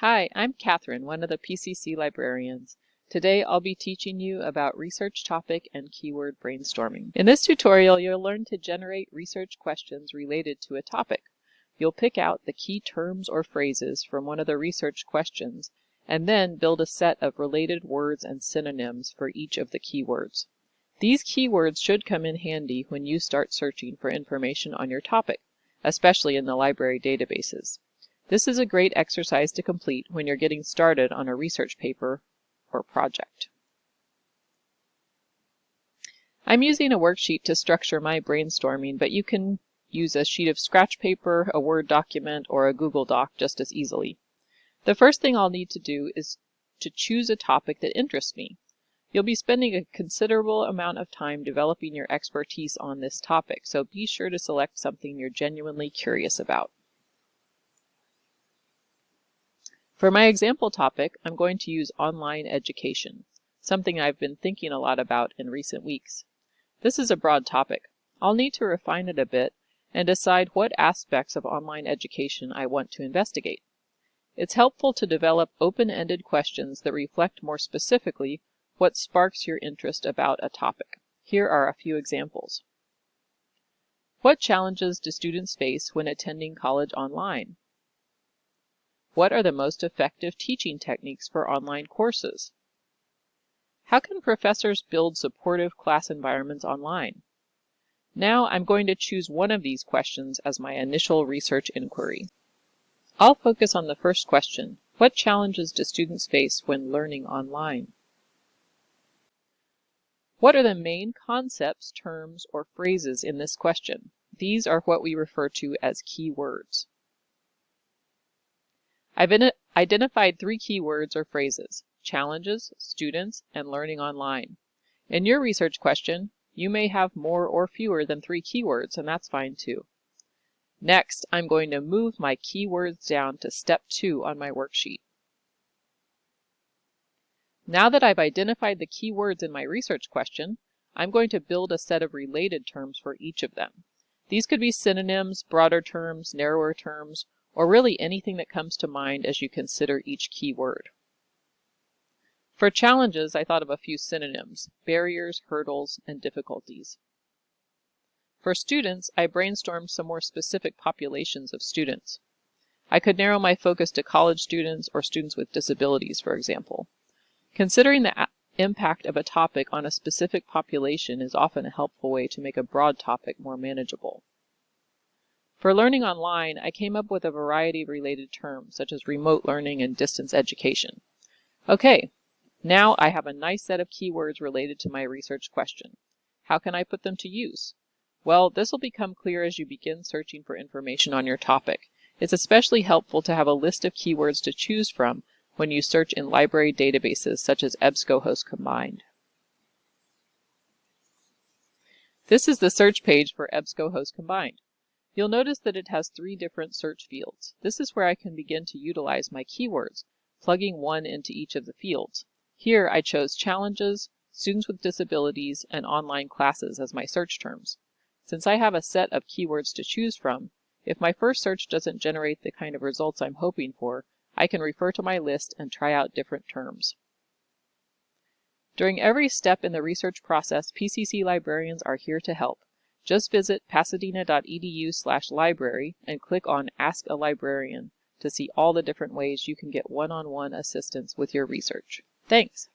Hi, I'm Catherine, one of the PCC librarians. Today I'll be teaching you about research topic and keyword brainstorming. In this tutorial, you'll learn to generate research questions related to a topic. You'll pick out the key terms or phrases from one of the research questions and then build a set of related words and synonyms for each of the keywords. These keywords should come in handy when you start searching for information on your topic, especially in the library databases. This is a great exercise to complete when you're getting started on a research paper or project. I'm using a worksheet to structure my brainstorming, but you can use a sheet of scratch paper, a Word document, or a Google Doc just as easily. The first thing I'll need to do is to choose a topic that interests me. You'll be spending a considerable amount of time developing your expertise on this topic, so be sure to select something you're genuinely curious about. For my example topic, I'm going to use online education, something I've been thinking a lot about in recent weeks. This is a broad topic. I'll need to refine it a bit and decide what aspects of online education I want to investigate. It's helpful to develop open-ended questions that reflect more specifically what sparks your interest about a topic. Here are a few examples. What challenges do students face when attending college online? What are the most effective teaching techniques for online courses? How can professors build supportive class environments online? Now I'm going to choose one of these questions as my initial research inquiry. I'll focus on the first question. What challenges do students face when learning online? What are the main concepts, terms, or phrases in this question? These are what we refer to as keywords. I've identified three keywords or phrases, challenges, students, and learning online. In your research question, you may have more or fewer than three keywords, and that's fine too. Next, I'm going to move my keywords down to step two on my worksheet. Now that I've identified the keywords in my research question, I'm going to build a set of related terms for each of them. These could be synonyms, broader terms, narrower terms, or really anything that comes to mind as you consider each keyword. For challenges, I thought of a few synonyms, barriers, hurdles, and difficulties. For students, I brainstormed some more specific populations of students. I could narrow my focus to college students or students with disabilities, for example. Considering the impact of a topic on a specific population is often a helpful way to make a broad topic more manageable. For learning online, I came up with a variety of related terms, such as remote learning and distance education. Okay, now I have a nice set of keywords related to my research question. How can I put them to use? Well, this will become clear as you begin searching for information on your topic. It's especially helpful to have a list of keywords to choose from when you search in library databases such as EBSCOhost Combined. This is the search page for EBSCOhost Combined. You'll notice that it has three different search fields. This is where I can begin to utilize my keywords, plugging one into each of the fields. Here I chose challenges, students with disabilities, and online classes as my search terms. Since I have a set of keywords to choose from, if my first search doesn't generate the kind of results I'm hoping for, I can refer to my list and try out different terms. During every step in the research process, PCC librarians are here to help. Just visit pasadena.edu slash library and click on Ask a Librarian to see all the different ways you can get one-on-one -on -one assistance with your research. Thanks!